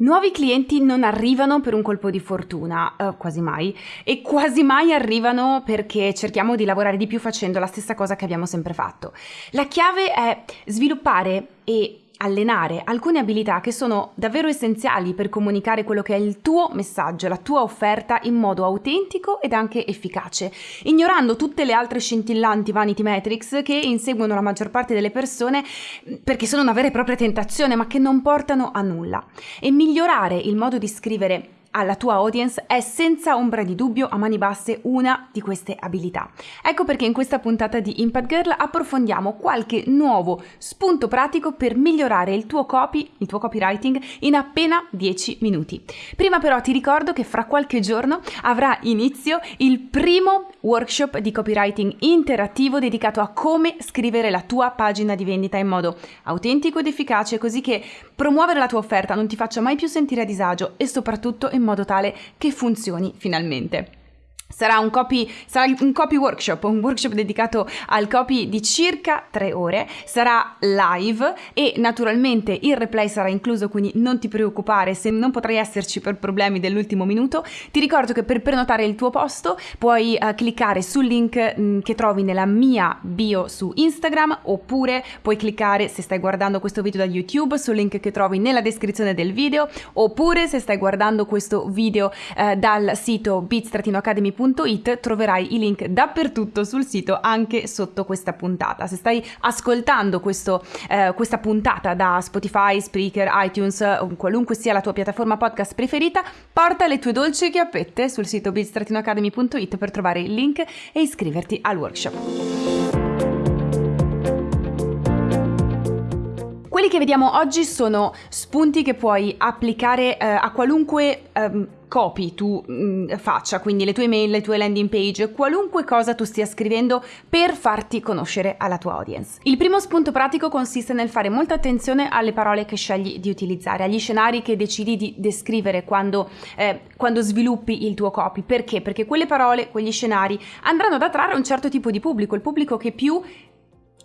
Nuovi clienti non arrivano per un colpo di fortuna, eh, quasi mai, e quasi mai arrivano perché cerchiamo di lavorare di più facendo la stessa cosa che abbiamo sempre fatto. La chiave è sviluppare e allenare alcune abilità che sono davvero essenziali per comunicare quello che è il tuo messaggio, la tua offerta in modo autentico ed anche efficace, ignorando tutte le altre scintillanti vanity metrics che inseguono la maggior parte delle persone perché sono una vera e propria tentazione ma che non portano a nulla. E migliorare il modo di scrivere alla tua audience è senza ombra di dubbio a mani basse una di queste abilità. Ecco perché in questa puntata di Impact Girl approfondiamo qualche nuovo spunto pratico per migliorare il tuo copy, il tuo copywriting in appena 10 minuti. Prima però ti ricordo che fra qualche giorno avrà inizio il primo workshop di copywriting interattivo dedicato a come scrivere la tua pagina di vendita in modo autentico ed efficace così che promuovere la tua offerta non ti faccia mai più sentire a disagio e soprattutto in modo tale che funzioni finalmente. Sarà un, copy, sarà un copy workshop, un workshop dedicato al copy di circa tre ore, sarà live e naturalmente il replay sarà incluso, quindi non ti preoccupare se non potrai esserci per problemi dell'ultimo minuto. Ti ricordo che per prenotare il tuo posto puoi uh, cliccare sul link mh, mm, che trovi nella mia bio su Instagram oppure puoi cliccare se stai guardando questo video da YouTube sul link che trovi nella descrizione del video oppure se stai guardando questo video uh, dal sito beats-academy.com www.radioticino.it troverai i link dappertutto sul sito anche sotto questa puntata. Se stai ascoltando questo, eh, questa puntata da Spotify, Spreaker, iTunes qualunque sia la tua piattaforma podcast preferita, porta le tue dolci chiappette sul sito buildstratinoacademy.it per trovare il link e iscriverti al workshop. Quelli che vediamo oggi sono spunti che puoi applicare eh, a qualunque eh, copy tu mh, mm, faccia, quindi le tue email, le tue landing page, qualunque cosa tu stia scrivendo per farti conoscere alla tua audience. Il primo spunto pratico consiste nel fare molta attenzione alle parole che scegli di utilizzare, agli scenari che decidi di descrivere quando, eh, quando sviluppi il tuo copy. Perché? Perché quelle parole, quegli scenari andranno ad attrarre un certo tipo di pubblico, il pubblico che più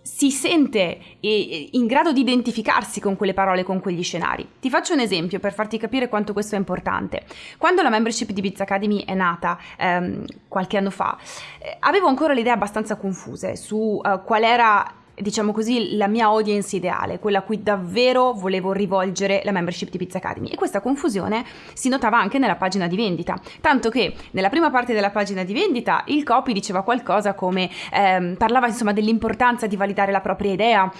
si sente in grado di identificarsi con quelle parole, con quegli scenari. Ti faccio un esempio per farti capire quanto questo è importante. Quando la membership di Biz Academy è nata ehm, qualche anno fa, eh, avevo ancora le idee abbastanza confuse su uh, qual era diciamo così, la mia audience ideale, quella a cui davvero volevo rivolgere la membership di Pizza Academy. E questa confusione si notava anche nella pagina di vendita, tanto che nella prima parte della pagina di vendita il copy diceva qualcosa come ehm, parlava insomma dell'importanza di validare la propria idea,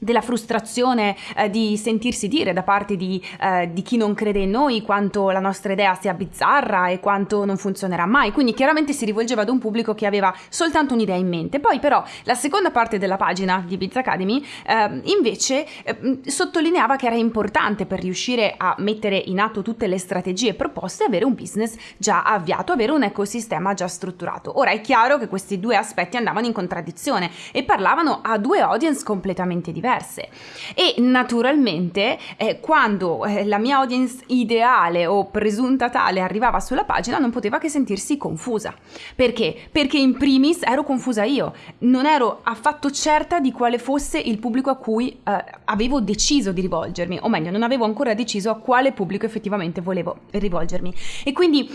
della frustrazione eh, di sentirsi dire da parte di, eh, di, chi non crede in noi quanto la nostra idea sia bizzarra e quanto non funzionerà mai. Quindi chiaramente si rivolgeva ad un pubblico che aveva soltanto un'idea in mente. Poi però la seconda parte della pagina di Biz Academy eh, invece eh, sottolineava che era importante per riuscire a mettere in atto tutte le strategie proposte avere un business già avviato, avere un ecosistema già strutturato. Ora è chiaro che questi due aspetti andavano in contraddizione e parlavano a due audience completamente diverse diverse e naturalmente eh, quando eh, la mia audience ideale o presunta tale arrivava sulla pagina non poteva che sentirsi confusa. Perché? Perché in primis ero confusa io, non ero affatto certa di quale fosse il pubblico a cui eh, avevo deciso di rivolgermi, o meglio, non avevo ancora deciso a quale pubblico effettivamente volevo rivolgermi. E quindi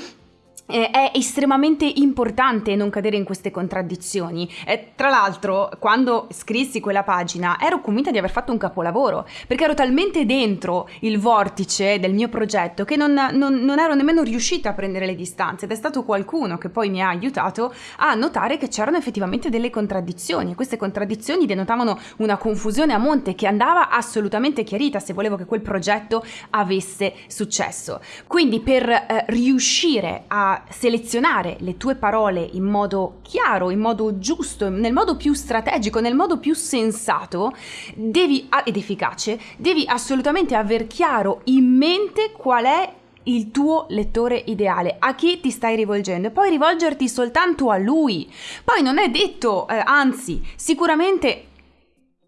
eh, è estremamente importante non cadere in queste contraddizioni. Eh, tra l'altro, quando scrissi quella pagina, ero convinta di aver fatto un capolavoro, perché ero talmente dentro il vortice del mio progetto che non, non, non ero nemmeno riuscita a prendere le distanze ed è stato qualcuno che poi mi ha aiutato a notare che c'erano effettivamente delle contraddizioni e queste contraddizioni denotavano una confusione a monte che andava assolutamente chiarita se volevo che quel progetto avesse successo. Quindi per eh, riuscire a selezionare le tue parole in modo chiaro, in modo giusto, nel modo più strategico, nel modo più sensato devi, ed efficace, devi assolutamente aver chiaro in mente qual è il tuo lettore ideale, a chi ti stai rivolgendo e poi rivolgerti soltanto a lui. Poi non è detto, eh, anzi, sicuramente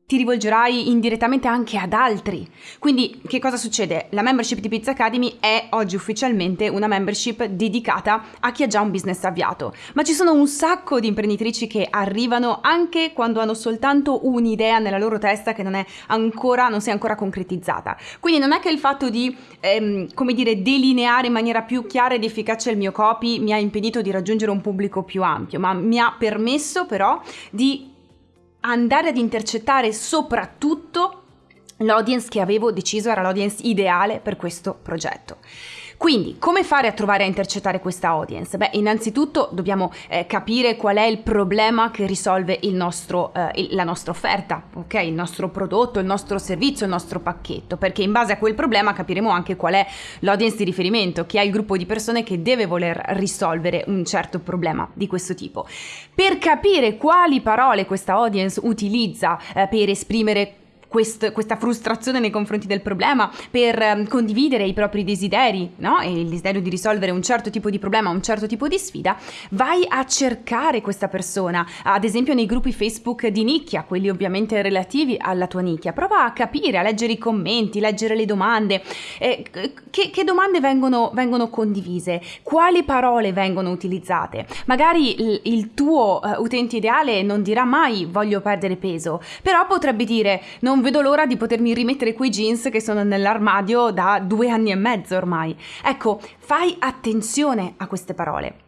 ti rivolgerai indirettamente anche ad altri. Quindi che cosa succede? La membership di Pizza Academy è oggi ufficialmente una membership dedicata a chi ha già un business avviato, ma ci sono un sacco di imprenditrici che arrivano anche quando hanno soltanto un'idea nella loro testa che non è ancora non si è ancora concretizzata. Quindi non è che il fatto di ehm, come dire delineare in maniera più chiara ed efficace il mio copy mi ha impedito di raggiungere un pubblico più ampio, ma mi ha permesso però di andare ad intercettare soprattutto l'audience che avevo deciso era l'audience ideale per questo progetto. Quindi, come fare a trovare a intercettare questa audience? Beh, innanzitutto dobbiamo eh, capire qual è il problema che risolve nostro, eh, il, la nostra offerta, ok? Il nostro prodotto, il nostro servizio, il nostro pacchetto, perché in base a quel problema capiremo anche qual è l'audience di riferimento, chi è il gruppo di persone che deve voler risolvere un certo problema di questo tipo. Per capire quali parole questa audience utilizza eh, per esprimere quest, questa frustrazione nei confronti del problema, per um, condividere i propri desideri, no? E il desiderio di risolvere un certo tipo di problema, un certo tipo di sfida, vai a cercare questa persona, ad esempio nei gruppi Facebook di nicchia, quelli ovviamente relativi alla tua nicchia. Prova a capire, a leggere i commenti, leggere le domande, eh, che, che, domande vengono, vengono, condivise, quali parole vengono utilizzate. Magari il, il tuo uh, utente ideale non dirà mai voglio perdere peso, però potrebbe dire non non vedo l'ora di potermi rimettere quei jeans che sono nell'armadio da due anni e mezzo ormai. Ecco, fai attenzione a queste parole.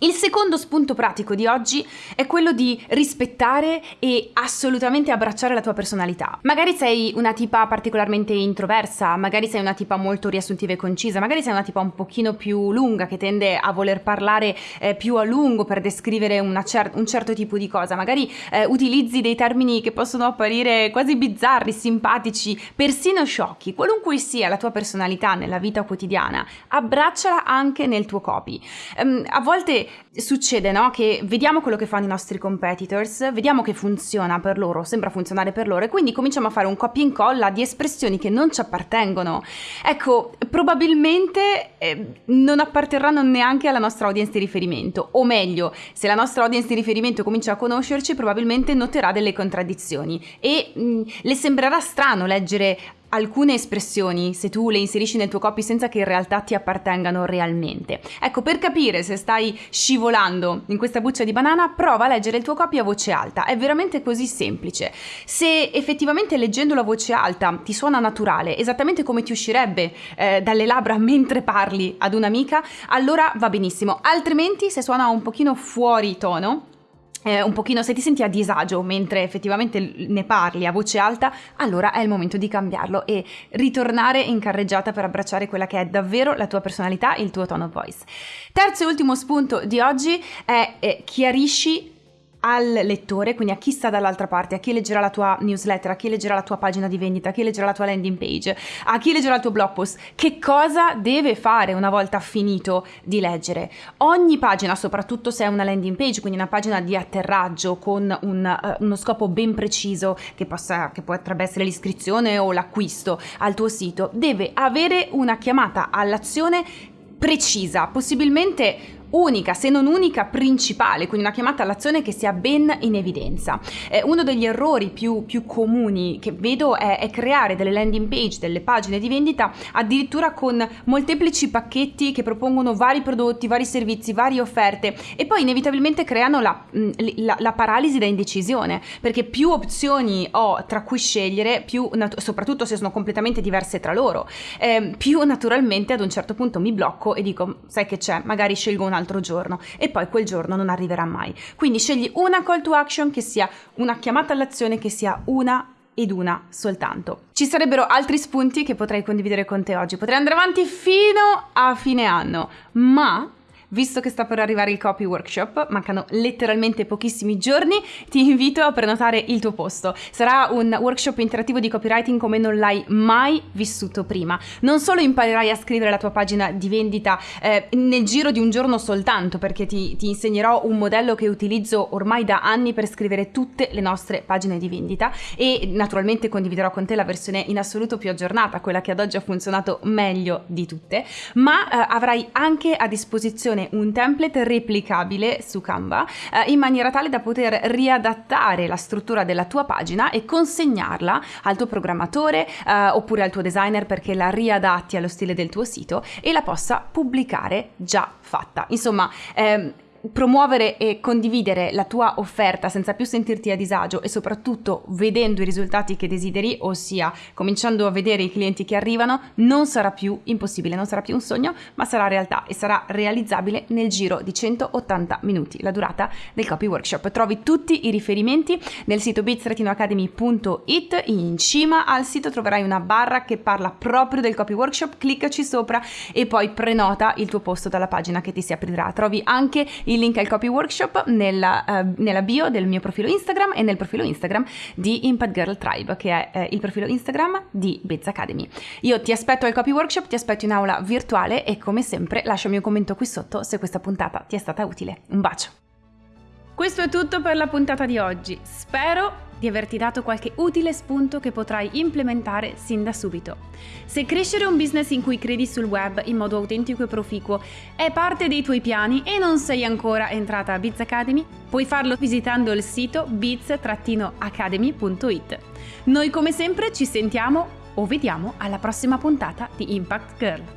Il secondo spunto pratico di oggi è quello di rispettare e assolutamente abbracciare la tua personalità. Magari sei una tipa particolarmente introversa, magari sei una tipa molto riassuntiva e concisa, magari sei una tipa un pochino più lunga che tende a voler parlare eh, più a lungo per descrivere cer- un certo tipo di cosa, magari eh, utilizzi dei termini che possono apparire quasi bizzarri, simpatici, persino sciocchi. Qualunque sia la tua personalità nella vita quotidiana, abbracciala anche nel tuo copy. Um, a volte succede no? che vediamo quello che fanno i nostri competitors, vediamo che funziona per loro, sembra funzionare per loro e quindi cominciamo a fare un copia e incolla di espressioni che non ci appartengono. Ecco, probabilmente eh, non apparterranno neanche alla nostra audience di riferimento, o meglio, se la nostra audience di riferimento comincia a conoscerci, probabilmente noterà delle contraddizioni e mh, le sembrerà strano leggere alcune espressioni se tu le inserisci nel tuo copy senza che in realtà ti appartengano realmente. Ecco, per capire se stai scivolando in questa buccia di banana, prova a leggere il tuo copy a voce alta. È veramente così semplice. Se effettivamente leggendolo a voce alta ti suona naturale, esattamente come ti uscirebbe eh, dalle labbra mentre parli ad un'amica, allora va benissimo. Altrimenti, se suona un pochino fuori tono, eh, un pochino se ti senti a disagio mentre effettivamente ne parli a voce alta, allora è il momento di cambiarlo e ritornare in carreggiata per abbracciare quella che è davvero la tua personalità, il tuo tone of voice. Terzo e ultimo spunto di oggi è eh, chiarisci al lettore, quindi a chi sta dall'altra parte, a chi leggerà la tua newsletter, a chi leggerà la tua pagina di vendita, a chi leggerà la tua landing page, a chi leggerà il tuo blog post, che cosa deve fare una volta finito di leggere. Ogni pagina, soprattutto se è una landing page, quindi una pagina di atterraggio con un, uh, uno scopo ben preciso, che, possa, che potrebbe essere l'iscrizione o l'acquisto al tuo sito, deve avere una chiamata all'azione precisa, possibilmente unica, se non unica, principale, quindi una chiamata all'azione che sia ben in evidenza. Eh, uno degli errori più, più comuni che vedo è, è, creare delle landing page, delle pagine di vendita addirittura con molteplici pacchetti che propongono vari prodotti, vari servizi, varie offerte e poi inevitabilmente creano la, mm, la, la paralisi da indecisione, perché più opzioni ho tra cui scegliere, più, soprattutto se sono completamente diverse tra loro, eh, più naturalmente ad un certo punto mi blocco e dico, sai che c'è, magari scelgo un altro giorno e poi quel giorno non arriverà mai. Quindi scegli una call to action che sia una chiamata all'azione che sia una ed una soltanto. Ci sarebbero altri spunti che potrei condividere con te oggi, potrei andare avanti fino a fine anno, ma Visto che sta per arrivare il copy workshop, mancano letteralmente pochissimi giorni, ti invito a prenotare il tuo posto. Sarà un workshop interattivo di copywriting come non l'hai mai vissuto prima. Non solo imparerai a scrivere la tua pagina di vendita eh, nel giro di un giorno soltanto, perché ti, ti insegnerò un modello che utilizzo ormai da anni per scrivere tutte le nostre pagine di vendita e naturalmente condividerò con te la versione in assoluto più aggiornata, quella che ad oggi ha funzionato meglio di tutte, ma eh, avrai anche a disposizione un template replicabile su Canva eh, in maniera tale da poter riadattare la struttura della tua pagina e consegnarla al tuo programmatore eh, oppure al tuo designer perché la riadatti allo stile del tuo sito e la possa pubblicare già fatta. Insomma, ehm, promuovere e condividere la tua offerta senza più sentirti a disagio e soprattutto vedendo i risultati che desideri, ossia cominciando a vedere i clienti che arrivano, non sarà più impossibile, non sarà più un sogno, ma sarà realtà e sarà realizzabile nel giro di 180 minuti, la durata del copy workshop. Trovi tutti i riferimenti nel sito bits-academy.it, in cima al sito troverai una barra che parla proprio del copy workshop, cliccaci sopra e poi prenota il tuo posto dalla pagina che ti si aprirà. Trovi anche il il link al copy workshop nella, uh, nella, bio del mio profilo Instagram e nel profilo Instagram di Impact Girl Tribe, che è uh, il profilo Instagram di Bez Academy. Io ti aspetto al copy workshop, ti aspetto in aula virtuale e come sempre lasciami un commento qui sotto se questa puntata ti è stata utile. Un bacio! Questo è tutto per la puntata di oggi. Spero di averti dato qualche utile spunto che potrai implementare sin da subito. Se crescere un business in cui credi sul web in modo autentico e proficuo è parte dei tuoi piani e non sei ancora entrata a Biz Academy, puoi farlo visitando il sito biz-academy.it. Noi come sempre ci sentiamo o vediamo alla prossima puntata di Impact Girl.